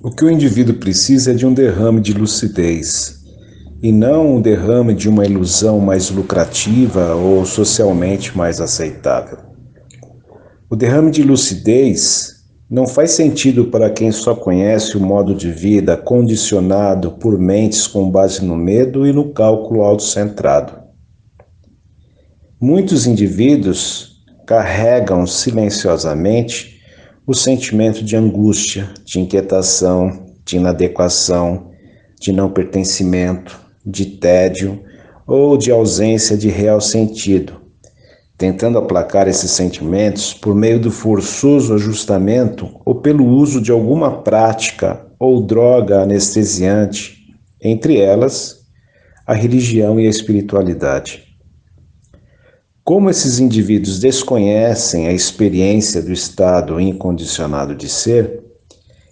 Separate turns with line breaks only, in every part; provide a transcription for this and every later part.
O que o indivíduo precisa é de um derrame de lucidez, e não um derrame de uma ilusão mais lucrativa ou socialmente mais aceitável. O derrame de lucidez não faz sentido para quem só conhece o modo de vida condicionado por mentes com base no medo e no cálculo autocentrado. Muitos indivíduos carregam silenciosamente o sentimento de angústia, de inquietação, de inadequação, de não pertencimento, de tédio ou de ausência de real sentido, tentando aplacar esses sentimentos por meio do forçoso ajustamento ou pelo uso de alguma prática ou droga anestesiante, entre elas a religião e a espiritualidade. Como esses indivíduos desconhecem a experiência do estado incondicionado de ser,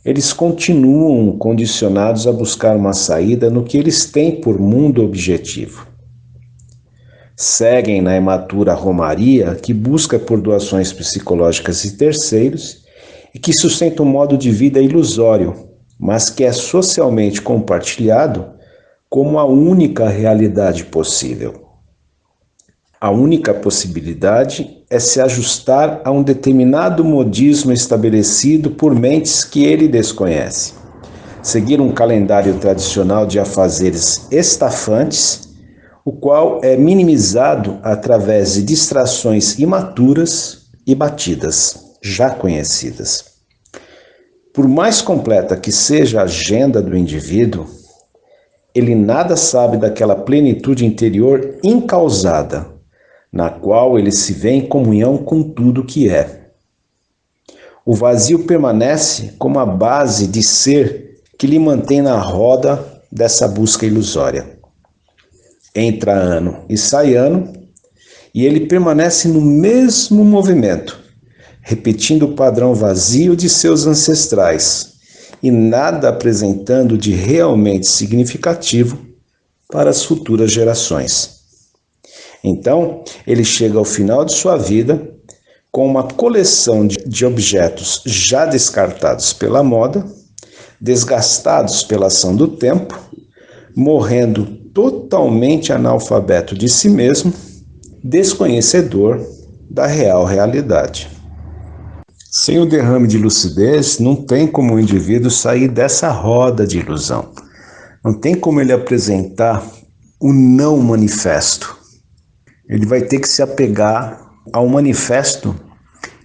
eles continuam condicionados a buscar uma saída no que eles têm por mundo objetivo seguem na imatura romaria que busca por doações psicológicas de terceiros e que sustenta um modo de vida ilusório, mas que é socialmente compartilhado como a única realidade possível. A única possibilidade é se ajustar a um determinado modismo estabelecido por mentes que ele desconhece. Seguir um calendário tradicional de afazeres estafantes o qual é minimizado através de distrações imaturas e batidas, já conhecidas. Por mais completa que seja a agenda do indivíduo, ele nada sabe daquela plenitude interior incausada, na qual ele se vê em comunhão com tudo que é. O vazio permanece como a base de ser que lhe mantém na roda dessa busca ilusória entra ano e sai ano, e ele permanece no mesmo movimento, repetindo o padrão vazio de seus ancestrais e nada apresentando de realmente significativo para as futuras gerações. Então, ele chega ao final de sua vida com uma coleção de objetos já descartados pela moda, desgastados pela ação do tempo, morrendo totalmente analfabeto de si mesmo, desconhecedor da real realidade. Sem o derrame de lucidez, não tem como o indivíduo sair dessa roda de ilusão. Não tem como ele apresentar o não manifesto. Ele vai ter que se apegar ao manifesto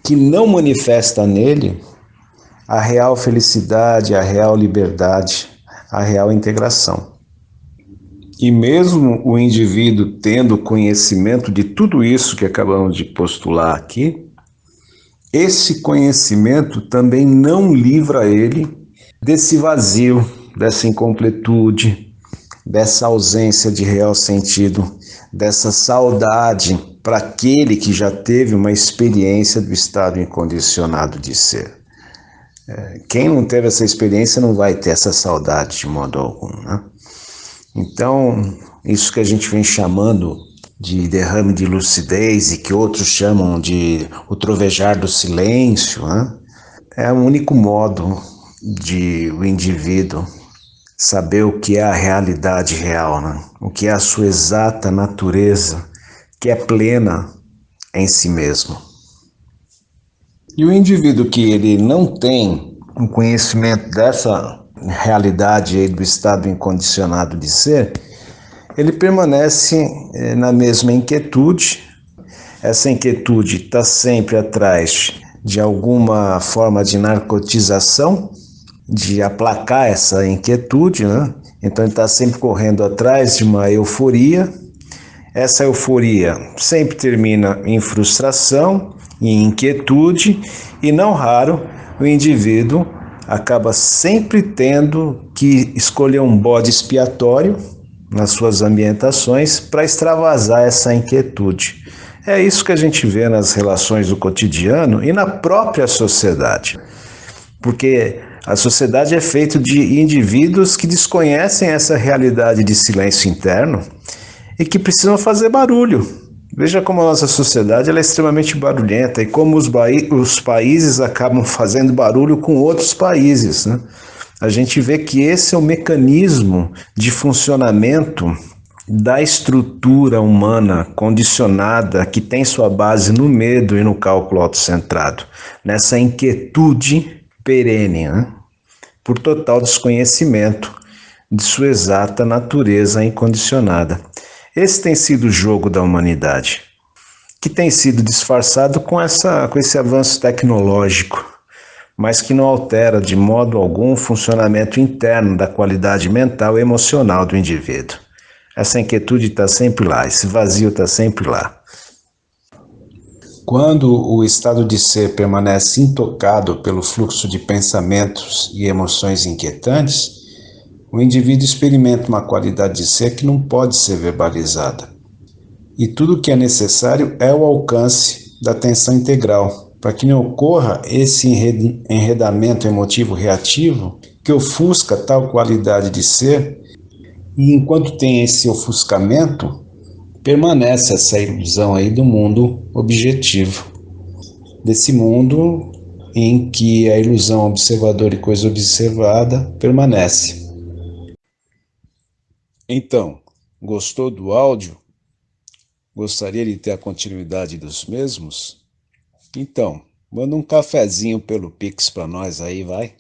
que não manifesta nele a real felicidade, a real liberdade, a real integração. E mesmo o indivíduo tendo conhecimento de tudo isso que acabamos de postular aqui, esse conhecimento também não livra ele desse vazio, dessa incompletude, dessa ausência de real sentido, dessa saudade para aquele que já teve uma experiência do estado incondicionado de ser. É, quem não teve essa experiência não vai ter essa saudade de modo algum. Né? Então, isso que a gente vem chamando de derrame de lucidez e que outros chamam de o trovejar do silêncio, né? é o único modo de o indivíduo saber o que é a realidade real, né? o que é a sua exata natureza, que é plena em si mesmo. E o indivíduo que ele não tem um conhecimento dessa realidade do estado incondicionado de ser, ele permanece eh, na mesma inquietude. Essa inquietude está sempre atrás de alguma forma de narcotização, de aplacar essa inquietude, né? Então ele está sempre correndo atrás de uma euforia. Essa euforia sempre termina em frustração, em inquietude, e não raro o indivíduo acaba sempre tendo que escolher um bode expiatório nas suas ambientações para extravasar essa inquietude. É isso que a gente vê nas relações do cotidiano e na própria sociedade. Porque a sociedade é feita de indivíduos que desconhecem essa realidade de silêncio interno e que precisam fazer barulho Veja como a nossa sociedade é extremamente barulhenta e como os, os países acabam fazendo barulho com outros países. Né? a gente vê que esse é o mecanismo de funcionamento da estrutura humana condicionada que tem sua base no medo e no cálculo autocentrado, nessa inquietude perene, né? por total desconhecimento de sua exata natureza incondicionada. Esse tem sido o jogo da humanidade, que tem sido disfarçado com, essa, com esse avanço tecnológico mas que não altera de modo algum o funcionamento interno da qualidade mental e emocional do indivíduo. Essa inquietude está sempre lá, esse vazio está sempre lá. Quando o estado de ser permanece intocado pelo fluxo de pensamentos e emoções inquietantes, o indivíduo experimenta uma qualidade de ser que não pode ser verbalizada. E tudo o que é necessário é o alcance da atenção integral, para que não ocorra esse enredamento emotivo reativo que ofusca tal qualidade de ser, e enquanto tem esse ofuscamento, permanece essa ilusão aí do mundo objetivo, desse mundo em que a ilusão observador e coisa observada permanece. Então, gostou do áudio? Gostaria de ter a continuidade dos mesmos? Então, manda um cafezinho pelo Pix para nós aí, vai.